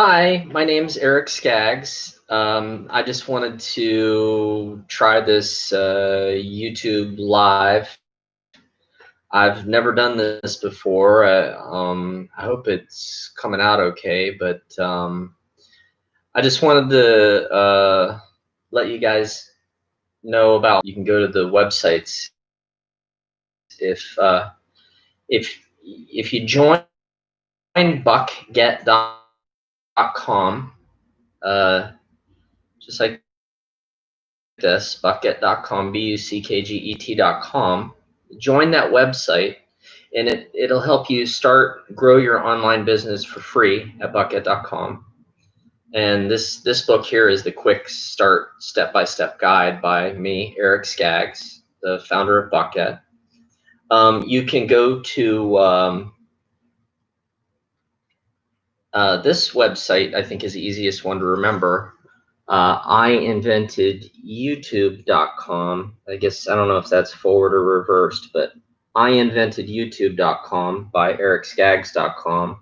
Hi, my name's Eric Skaggs. Um, I just wanted to try this uh, YouTube live. I've never done this before. Uh, um, I hope it's coming out okay, but um, I just wanted to uh, let you guys know about. You can go to the websites if uh, if if you join buckget.com com, uh, just like this, buckget.com, B-U-C-K-G-E-T.com. Join that website and it, it'll help you start, grow your online business for free at buckget.com. And this, this book here is the quick start step-by-step -step guide by me, Eric Skaggs, the founder of Buckget. Um, you can go to um, uh, this website, I think, is the easiest one to remember. Uh, I invented YouTube.com. I guess I don't know if that's forward or reversed, but I invented YouTube.com by EricSkaggs.com.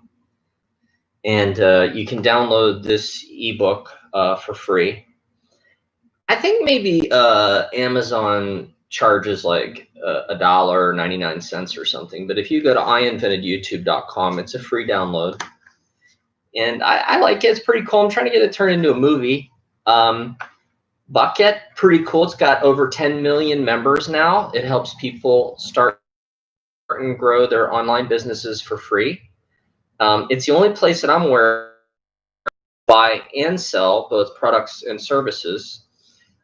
And uh, you can download this ebook uh, for free. I think maybe uh, Amazon charges like a dollar or 99 cents or something. But if you go to iinventedyoutube.com, it's a free download and I, I, like it. It's pretty cool. I'm trying to get it turned into a movie. Um, Buckget, pretty cool. It's got over 10 million members now. It helps people start and grow their online businesses for free. Um, it's the only place that I'm aware buy and sell both products and services.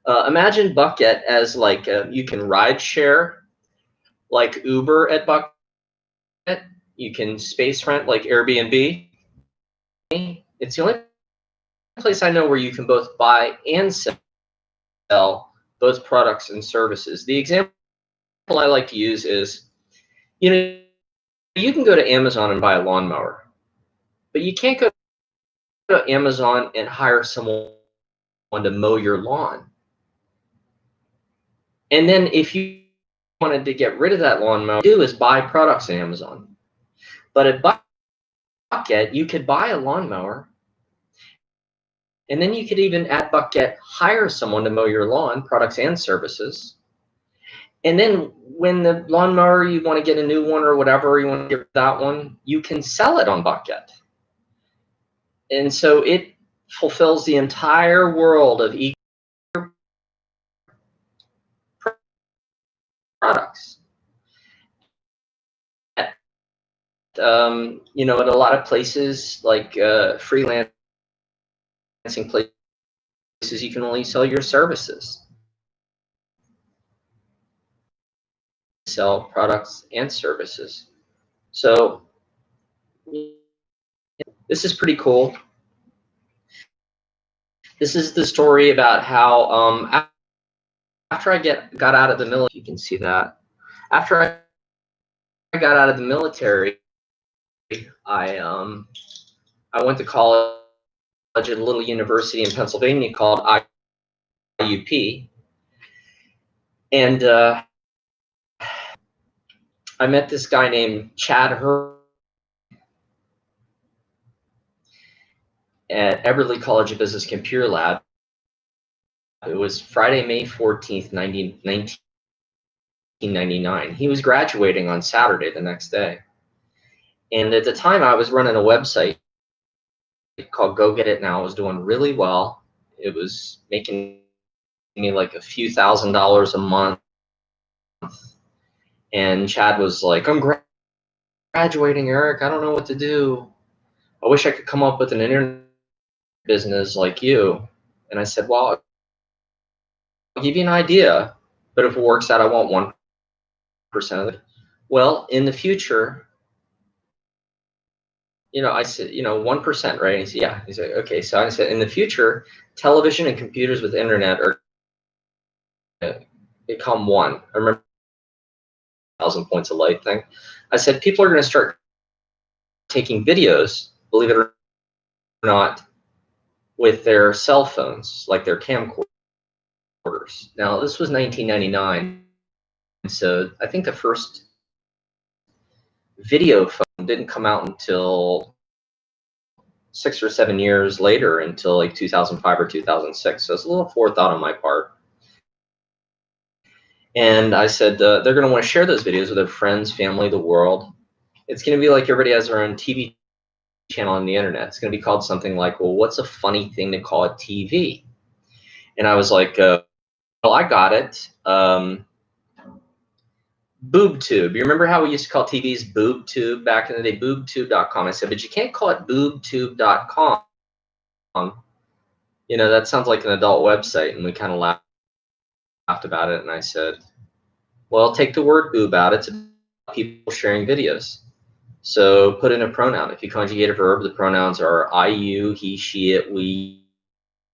Uh, imagine Buckget as like a, you can ride share like Uber at Buckget. You can space rent like Airbnb it's the only place I know where you can both buy and sell both products and services. The example I like to use is, you know, you can go to Amazon and buy a lawnmower, but you can't go to Amazon and hire someone to mow your lawn. And then if you wanted to get rid of that lawnmower, do is buy products on Amazon. But at Buckget, you could buy a lawnmower and then you could even at Buckget hire someone to mow your lawn, products and services. And then when the lawnmower, you want to get a new one or whatever, you want to get that one, you can sell it on Buckget. And so it fulfills the entire world of e products. Um, you know, at a lot of places like uh, freelance places you can only sell your services. Sell products and services. So this is pretty cool. This is the story about how um, after I get got out of the military, you can see that. After I got out of the military, I um, I went to college at a little university in Pennsylvania called IUP. And uh, I met this guy named Chad Hur at Eberly College of Business Computer Lab. It was Friday, May 14th, 1999. He was graduating on Saturday the next day. And at the time, I was running a website called Go Get It Now It was doing really well. It was making me like a few thousand dollars a month. And Chad was like, I'm gra graduating, Eric. I don't know what to do. I wish I could come up with an internet business like you. And I said, well, I'll give you an idea, but if it works out, I want 1% of it. Well, in the future, you know, I said, you know, 1%, right? And he said, yeah. He said, okay. So I said, in the future, television and computers with internet are become one. I remember thousand points of light thing. I said, people are going to start taking videos, believe it or not, with their cell phones, like their camcorders. Now, this was 1999. So I think the first video phone didn't come out until six or seven years later until like 2005 or 2006. So it's a little forethought on my part. And I said uh, they're going to want to share those videos with their friends, family, the world. It's going to be like everybody has their own TV channel on the internet. It's going to be called something like, well, what's a funny thing to call a TV? And I was like, uh, well, I got it. Um, BoobTube. You remember how we used to call TVs BoobTube back in the day? BoobTube.com. I said, but you can't call it BoobTube.com. You know, that sounds like an adult website. And we kind of laughed about it. And I said, well, take the word boob out. It's people sharing videos. So put in a pronoun. If you conjugate a verb, the pronouns are I, you, he, she, it, we,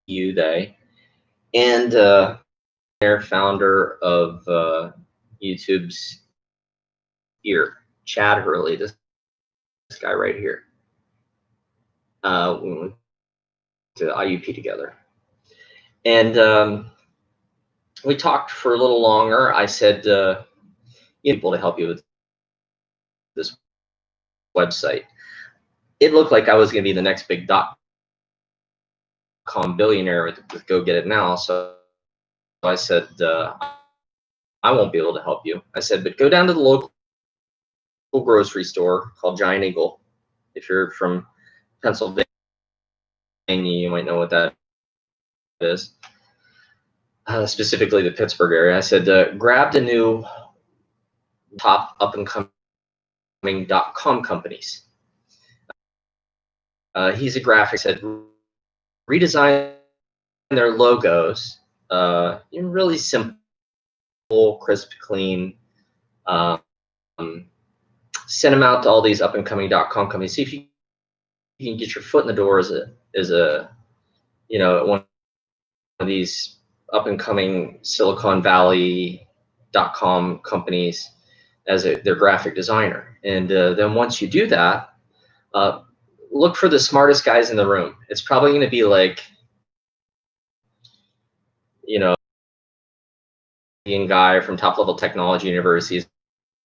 you, they. And uh, they're founder of uh, YouTube's ear, Chad Hurley, this, this guy right here. Uh, we went to IUP together. And um, we talked for a little longer. I said, uh, you people to help you with this website. It looked like I was going to be the next big dot com billionaire with, with Go Get It Now. So I said, uh, I won't be able to help you. I said, but go down to the local grocery store called Giant Eagle. If you're from Pennsylvania, you might know what that is. Uh, specifically the Pittsburgh area. I said, uh, a new top up and coming dot com companies. Uh, he's a graphic said redesign their logos. Uh, really simple crisp, clean. Um, send them out to all these up and coming dot .com companies. See if you, you can get your foot in the door as a as a you know one of these up and coming Silicon Valley dot .com companies as a, their graphic designer. And uh, then once you do that, uh, look for the smartest guys in the room. It's probably going to be like, you know, guy from top level technology universities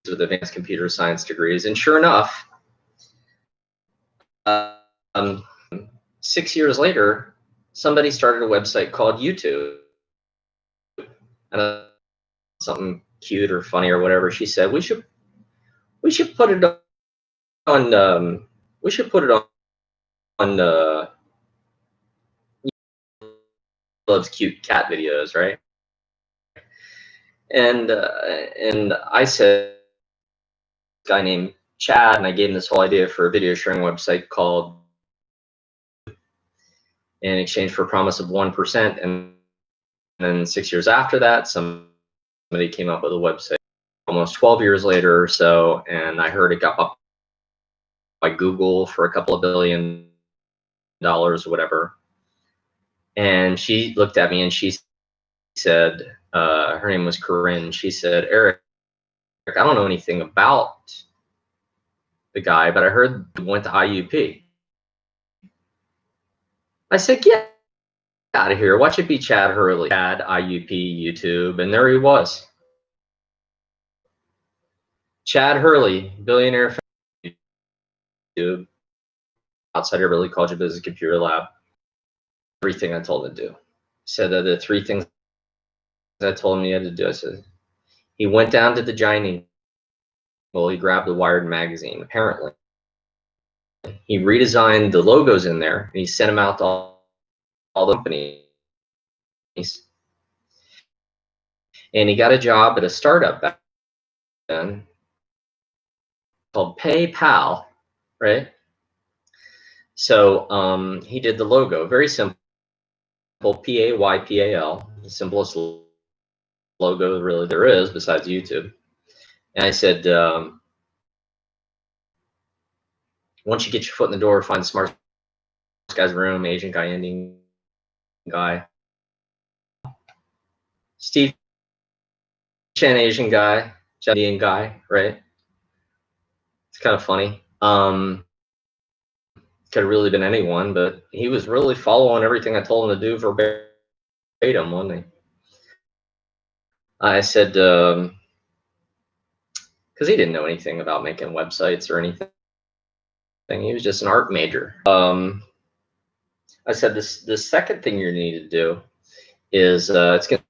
with advanced computer science degrees. And sure enough, um, six years later, somebody started a website called YouTube. And uh, something cute or funny or whatever, she said, we should we should put it on um, we should put it on on uh, loves cute cat videos, right? And uh, and I said, guy named Chad, and I gave him this whole idea for a video sharing website called in exchange for a promise of 1%. And then six years after that, somebody came up with a website almost 12 years later or so, and I heard it got up by Google for a couple of billion dollars or whatever. And she looked at me and she said, uh, her name was Corinne. She said, Eric, I don't know anything about the guy, but I heard he went to IUP. I said, get out of here. Watch it be Chad Hurley, Chad, IUP, YouTube. And there he was. Chad Hurley, billionaire from YouTube, outside Eberly College of Business Computer Lab. Everything I told him to do. Said that the three things I told him he had to do. I said, he went down to the giant well, he grabbed the Wired magazine, apparently. He redesigned the logos in there, and he sent them out to all, all the companies. And he got a job at a startup back then called PayPal, right? So um, he did the logo, very simple, P-A-Y-P-A-L, the simplest logo really there is besides YouTube. And I said, um, once you get your foot in the door, find the smartest guy's room, Asian guy, Indian guy. Steve Chen, Asian guy, Indian guy, right? It's kind of funny. Um, could have really been anyone, but he was really following everything I told him to do verbatim, wasn't he? I said, um, because he didn't know anything about making websites or anything. He was just an art major. Um, I said this the second thing you need to do is uh, it's going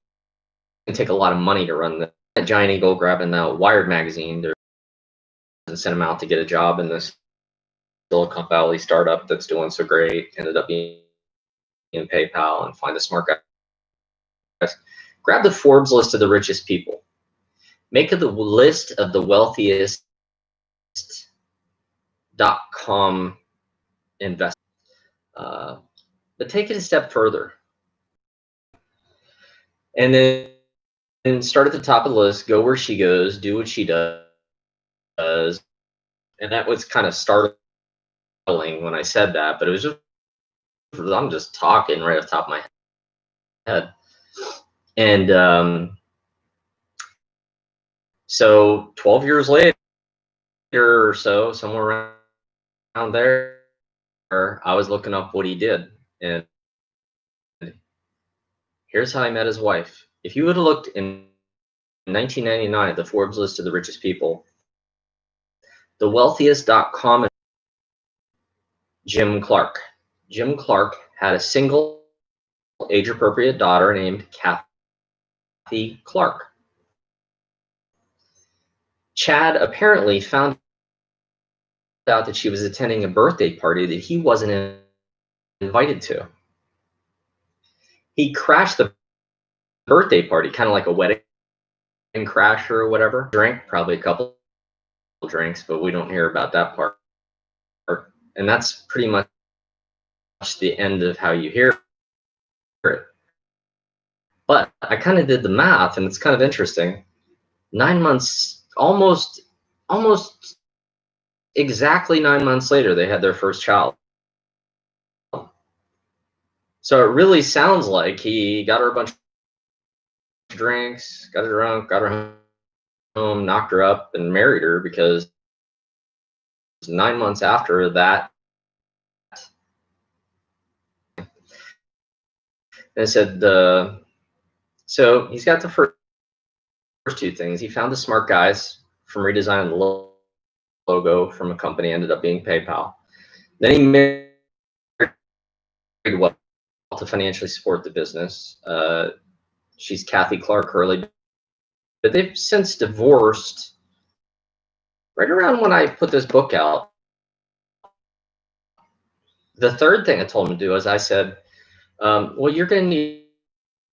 to take a lot of money to run the Giant Eagle grabbing the Wired magazine. They're sent him out to get a job in this Silicon Valley startup that's doing so great. Ended up being in PayPal and find the smart guys. Grab the Forbes list of the richest people. Make the list of the wealthiest dot com investors. Uh, but take it a step further. And then start at the top of the list, go where she goes, do what she does. And that was kind of startling when I said that, but it was just, I'm just talking right off the top of my head. And um, so 12 years later or so, somewhere around there, I was looking up what he did. And here's how I met his wife. If you would have looked in 1999 the Forbes list of the richest people, the wealthiest.com, Jim Clark. Jim Clark had a single age appropriate daughter named Kathy Clark. Chad apparently found out that she was attending a birthday party that he wasn't invited to. He crashed the birthday party, kind of like a wedding crasher or whatever. Drank probably a couple drinks, but we don't hear about that part. And that's pretty much the end of how you hear. But I kind of did the math, and it's kind of interesting. Nine months, almost, almost exactly nine months later, they had their first child. So it really sounds like he got her a bunch of drinks, got her drunk, got her home, knocked her up, and married her because nine months after that, and said the so he's got the first two things. He found the smart guys from redesigning the logo from a company, ended up being PayPal. Then he married what to financially support the business. Uh, she's Kathy Clark Hurley, but they've since divorced. Right around when I put this book out, the third thing I told him to do is I said, um, "Well, you're going to need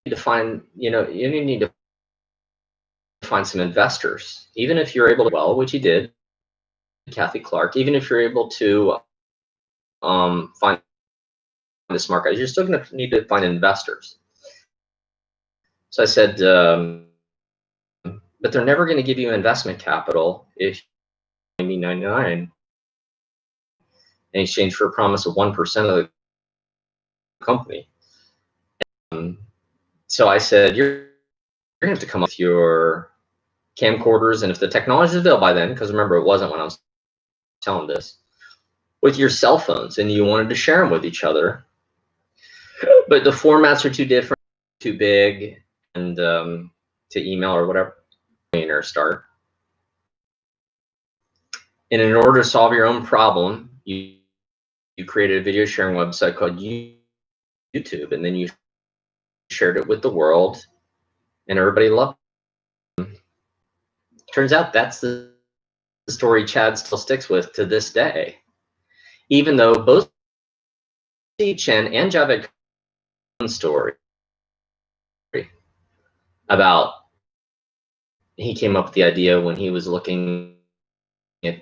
to find, you know, you need to find some investors, even if you're able to well, which you did, Kathy Clark, even if you're able to um, find the smart guys, you're still going to need to find investors. So I said, um, but they're never going to give you investment capital if you 99 in exchange for a promise of 1% of the company. Um, so I said, you're, you're going to have to come up with your camcorders, and if the technology is available by then, because remember, it wasn't when I was telling this, with your cell phones, and you wanted to share them with each other, but the formats are too different, too big, and um, to email or whatever, or start. And in order to solve your own problem, you you created a video sharing website called YouTube, and then you shared it with the world, and everybody loved. It. Turns out that's the story Chad still sticks with to this day, even though both Chen and Jawed story about he came up with the idea when he was looking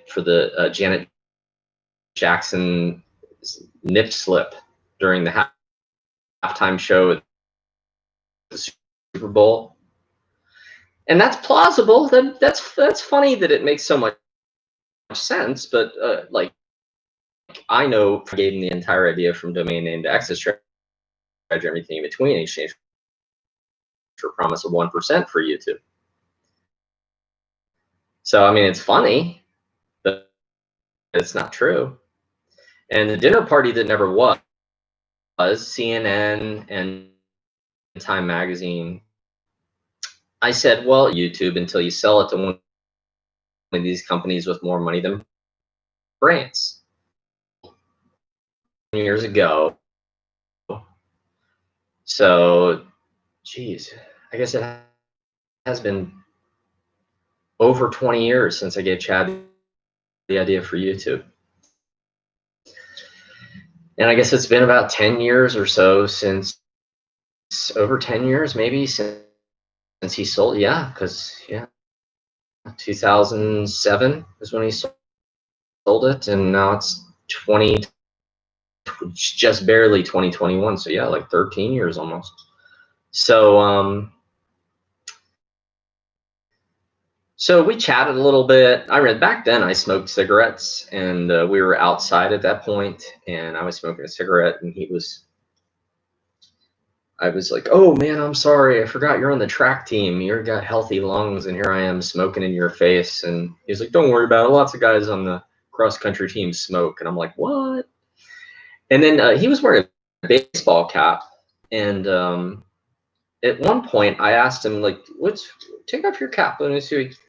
for the uh, Janet Jackson nip slip during the half, halftime show the Super Bowl. And that's plausible. That that's that's funny that it makes so much sense, but uh, like I know gave him the entire idea from domain name to access charge everything in between exchange for a promise of 1% for YouTube. So, I mean, it's funny, but it's not true. And the dinner party that never was, was CNN and Time Magazine. I said, well, YouTube until you sell it to one of these companies with more money than brains. Years ago, So, geez, I guess it has been over 20 years since I gave Chad the idea for YouTube. And I guess it's been about 10 years or so since over 10 years, maybe since, since he sold. Yeah, because, yeah, 2007 is when he sold it. And now it's 20, just barely 2021. So, yeah, like 13 years almost. So, um, So we chatted a little bit. I read back then I smoked cigarettes and uh, we were outside at that point and I was smoking a cigarette and he was, I was like, oh man, I'm sorry. I forgot you're on the track team. You've got healthy lungs and here I am smoking in your face. And he's like, don't worry about it. Lots of guys on the cross country team smoke. And I'm like, what? And then uh, he was wearing a baseball cap and um, at one point I asked him like, "What's take off your cap?" And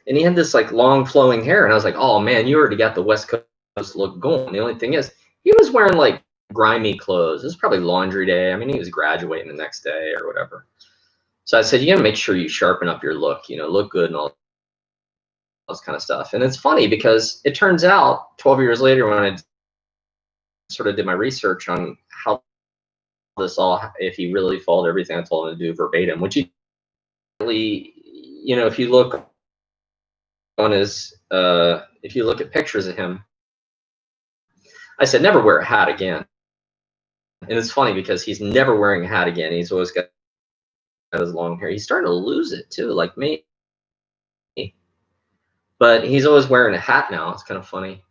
he had this like long flowing hair, and I was like, "Oh man, you already got the West Coast look going." The only thing is, he was wearing like grimy clothes. It was probably laundry day. I mean, he was graduating the next day or whatever. So I said, "You gotta make sure you sharpen up your look. You know, look good and all." this kind of stuff. And it's funny because it turns out 12 years later when I sort of did my research on how this all if he really followed everything I told him to do verbatim, which he really, you know, if you look on his, uh, if you look at pictures of him, I said never wear a hat again. And it's funny because he's never wearing a hat again. He's always got his long hair. He's starting to lose it too, like me. But he's always wearing a hat now. It's kind of funny.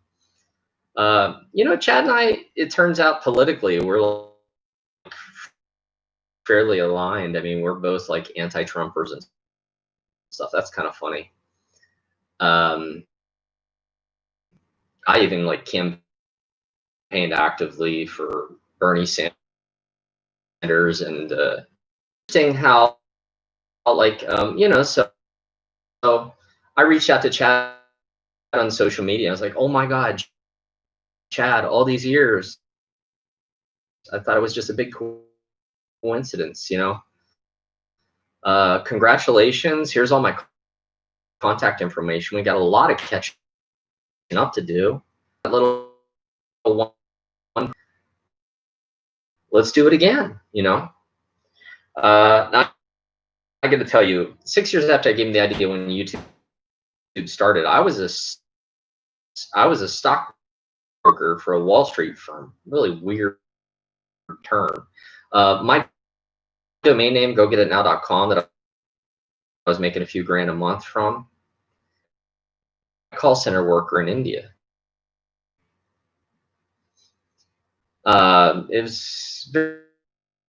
Uh, you know, Chad and I, it turns out politically, we're like fairly aligned. I mean, we're both like anti-Trumpers and stuff. That's kind of funny. Um, I even like campaigned actively for Bernie Sanders and uh, saying how, like, um, you know, so, so I reached out to Chad on social media. I was like, oh my God, Chad, all these years, I thought it was just a big coincidence, you know. Uh, congratulations. Here's all my contact information. We got a lot of catching up to do. A little one. Let's do it again, you know. Uh, I got to tell you, six years after I gave him the idea when YouTube started, I was a I was a stockbroker for a Wall Street firm. Really weird term. Uh, my domain name, gogetitnow.com, that I was making a few grand a month from, call center worker in India. Uh, it was very,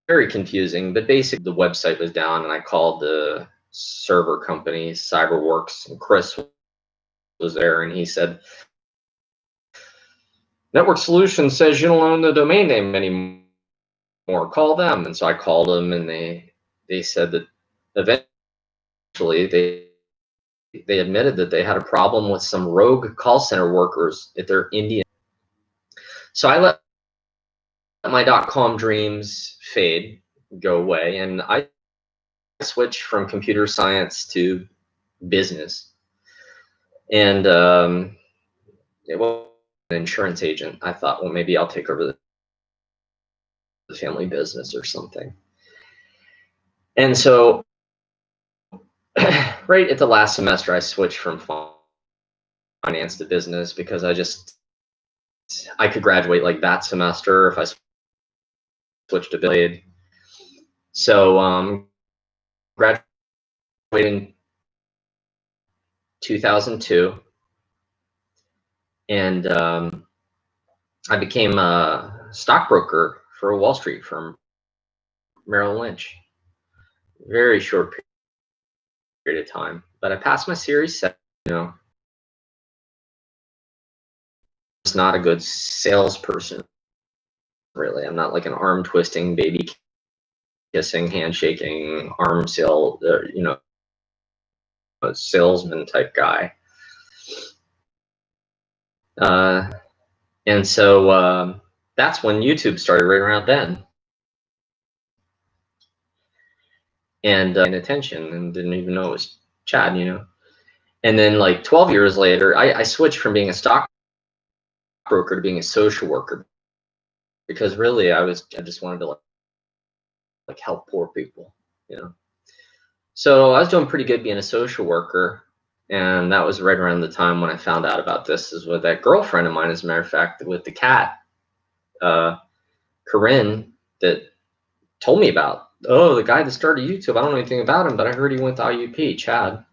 very confusing, but basically the website was down and I called the server company, CyberWorks, and Chris was there and he said, Network Solutions says you don't own the domain name anymore or call them. And so I called them and they they said that eventually they they admitted that they had a problem with some rogue call center workers at their Indian. So I let my dot .com dreams fade, go away, and I switched from computer science to business. And um, it was an insurance agent. I thought, well, maybe I'll take over the family business or something. And so right at the last semester, I switched from finance to business because I just, I could graduate like that semester if I switched to Blade. So um, graduated in 2002 and um, I became a stockbroker for a Wall Street firm, Merrill Lynch. Very short period of time, but I passed my Series 7, you know. It's not a good salesperson, really. I'm not like an arm twisting, baby kissing, handshaking, arm sale, uh, you know, salesman type guy. Uh, and so, um, that's when YouTube started right around then. and uh, attention and didn't even know it was Chad, you know. And then like 12 years later, I, I switched from being a stock broker to being a social worker because really I was I just wanted to like, like help poor people, you know. So I was doing pretty good being a social worker, and that was right around the time when I found out about this. Is with that girlfriend of mine, as a matter of fact, with the cat, uh, Corinne, that told me about. Oh, the guy that started YouTube. I don't know anything about him, but I heard he went to IUP, Chad.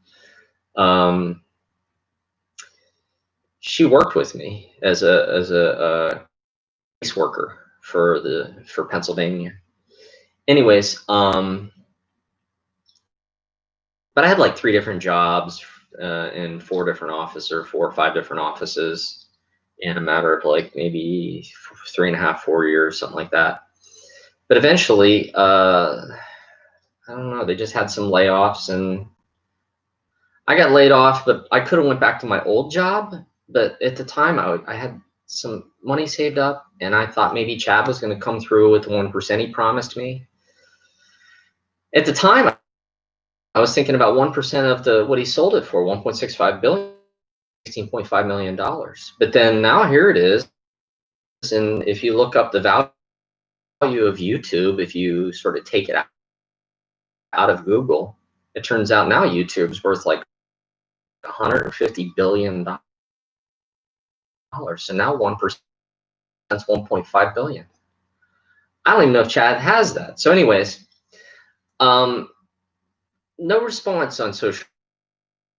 Um, she worked with me as a as a, a worker for the for Pennsylvania. Anyways, um, but I had like three different jobs uh, in four different offices or four or five different offices in a matter of like maybe three and a half, four years, something like that. But eventually, uh, I don't know, they just had some layoffs and I got laid off, but I could have went back to my old job. But at the time, I, I had some money saved up, and I thought maybe Chad was going to come through with the one percent he promised me. At the time, I was thinking about one percent of the what he sold it for, one point six five billion, sixteen point five million dollars. But then now here it is, and if you look up the value of YouTube, if you sort of take it out out of Google, it turns out now YouTube's worth like 150 billion dollars. So now one percent that's 1.5 billion. I don't even know if Chad has that. So, anyways, um, no response on social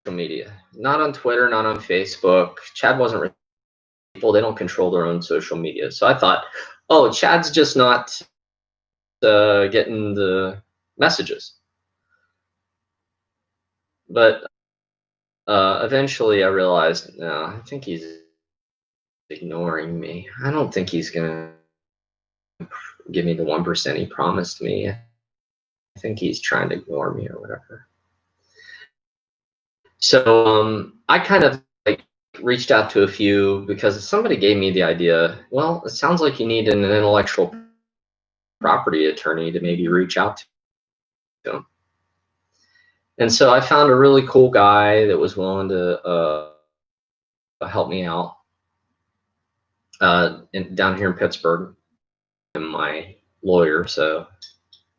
media. Not on Twitter, not on Facebook. Chad wasn't people. They don't control their own social media. So I thought, oh, Chad's just not uh, getting the messages. But uh, eventually I realized, no, I think he's ignoring me. I don't think he's going to give me the 1% he promised me. I think he's trying to ignore me or whatever. So um, I kind of like reached out to a few because somebody gave me the idea, well, it sounds like you need an intellectual property attorney to maybe reach out to him. And so I found a really cool guy that was willing to uh, help me out uh, in, down here in Pittsburgh. I'm my lawyer, so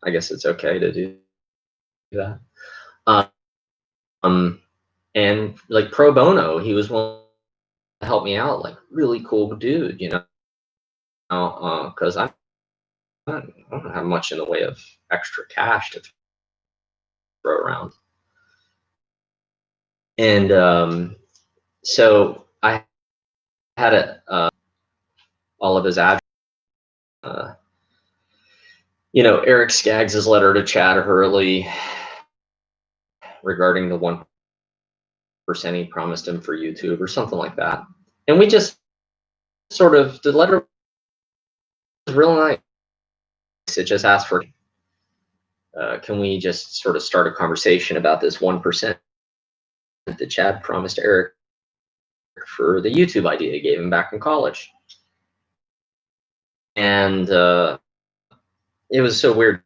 I guess it's okay to do that. Um, and like pro bono, he was willing to help me out. Like really cool dude, you know, because uh, I, I don't have much in the way of extra cash to throw around. And um, so I had a, uh, all of his address. Uh, you know, Eric Skaggs' letter to Chad Hurley regarding the one percent he promised him for YouTube or something like that. And we just sort of the letter was real nice. It just asked for uh, can we just sort of start a conversation about this one percent that Chad promised Eric for the YouTube idea he gave him back in college. And uh, it was so weird.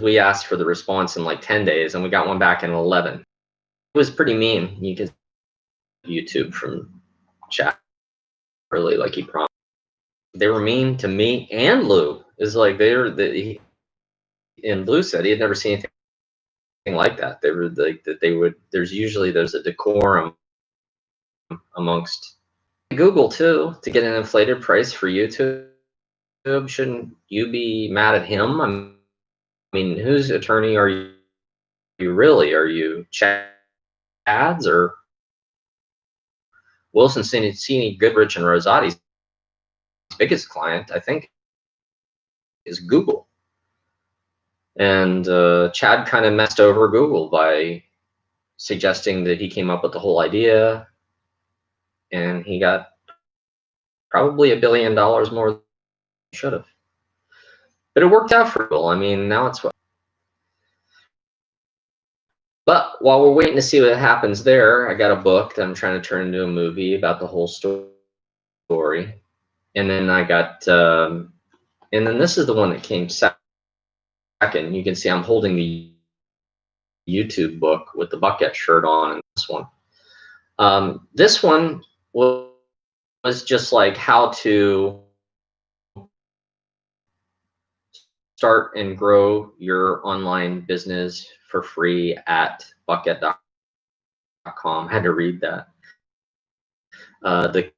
We asked for the response in like 10 days and we got one back in 11. It was pretty mean. You could YouTube from chat really like he promised. They were mean to me and Lou. Is like they were the he, and Lou said he had never seen anything like that. They were like that they would. There's usually there's a decorum amongst Google too to get an inflated price for YouTube. Shouldn't you be mad at him? I mean, whose attorney are you? You really are you Chad's or Wilson Sonsini, Goodrich, and Rosati's biggest client? I think is Google. And uh, Chad kind of messed over Google by suggesting that he came up with the whole idea and he got probably a billion dollars more should have. But it worked out for Google. I mean, now it's what. But while we're waiting to see what happens there, I got a book that I'm trying to turn into a movie about the whole story. And then I got, um, and then this is the one that came second you can see I'm holding the YouTube book with the buckget shirt on and this one. Um, this one was, was just like how to start and grow your online business for free at buckget.com. Had to read that. Uh, the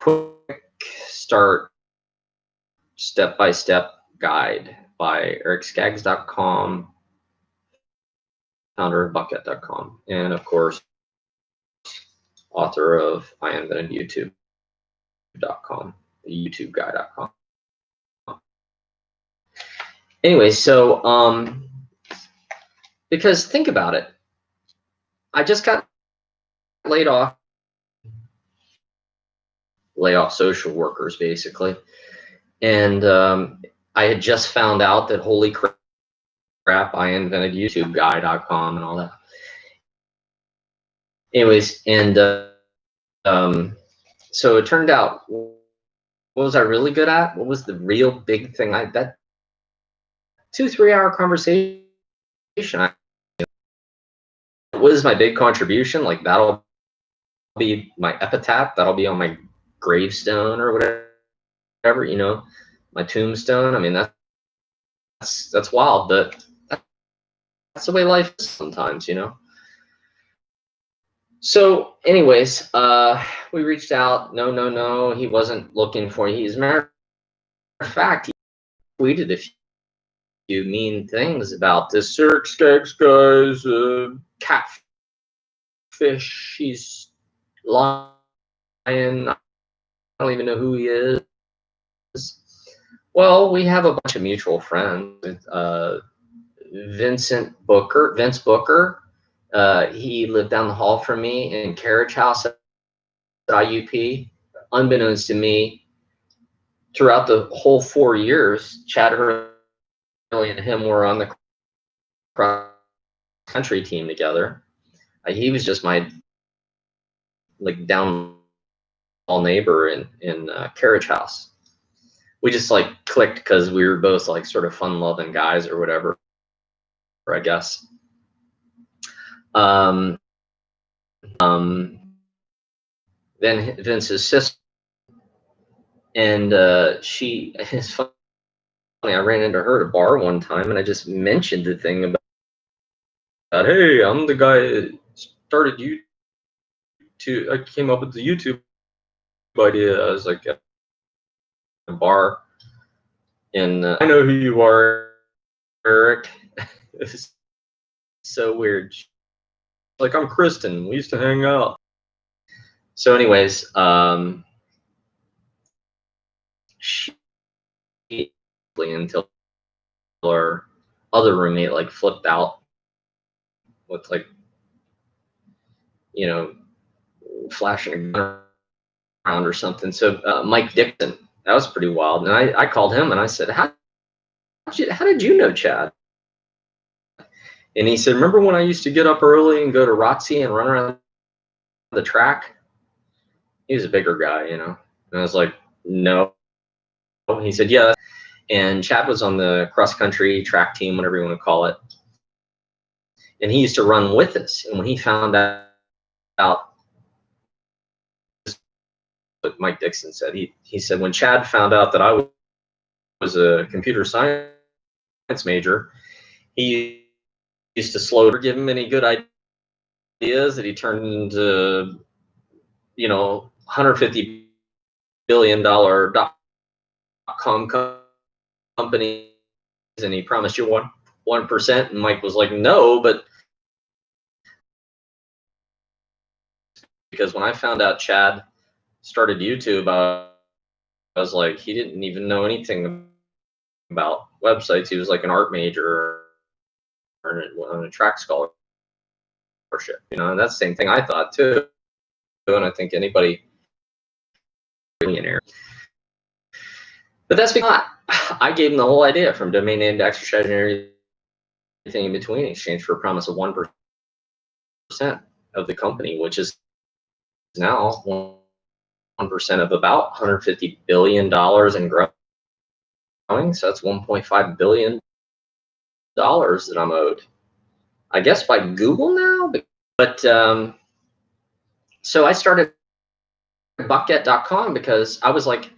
quick start step-by-step guide by ericskaggs.com, founder of buckget.com, and of course, author of I invented YouTube.com, YouTubeguy.com. Anyway, so um, because think about it, I just got laid off, lay off social workers basically, and um, I had just found out that holy crap, I invented YouTubeguy.com and all that. Anyways, and uh, um, so it turned out, what was I really good at? What was the real big thing? I that two three hour conversation. I, what is my big contribution? Like that'll be my epitaph. That'll be on my gravestone or whatever. You know my tombstone. I mean, that, that's that's wild, but that's the way life is sometimes, you know. So, anyways, uh, we reached out. No, no, no, he wasn't looking for. He's matter of fact, he tweeted a few mean things about this Eric Skaggs guy's uh, catfish. He's lying. I don't even know who he is. Well, we have a bunch of mutual friends. Uh, Vincent Booker, Vince Booker. Uh, he lived down the hall from me in Carriage House at IUP. Unbeknownst to me, throughout the whole four years, Chad and him were on the cross country team together. Uh, he was just my like down all neighbor in in uh, Carriage House we just like clicked because we were both like sort of fun loving guys or whatever, I guess. Um, um, then Vince's sister, and uh, she, funny, I ran into her at a bar one time and I just mentioned the thing about, about hey, I'm the guy that started you to, I came up with the YouTube idea. I was like, at a bar. And uh, I know who you are, Eric. it's so weird. Like I'm Kristen. We used to hang out. So, anyways, um, she until our other roommate like flipped out with like you know flashing around or something. So uh, Mike Dixon that was pretty wild. And I, I called him and I said, how, how did you know Chad? And he said, remember when I used to get up early and go to ROTC and run around the track? He was a bigger guy, you know. And I was like, no. He said, yeah. And Chad was on the cross country track team, whatever you want to call it. And he used to run with us. And when he found out what Mike Dixon said. He he said when Chad found out that I was a computer science major, he used to slow to give him any good ideas that he turned into, you know, 150 billion dollar dot com companies, and he promised you one one percent, and Mike was like, no, but because when I found out Chad started YouTube, I was like, he didn't even know anything about websites. He was like an art major or on a track scholarship, you know, and that's the same thing I thought too. And I think anybody millionaire. But that's because I gave him the whole idea from domain name to exercise and everything in between in exchange for a promise of 1% of the company, which is now 1% of about $150 billion in growing. So that's $1.5 billion that I'm owed. I guess by Google now. But, but um, so I started buckget.com because I was like,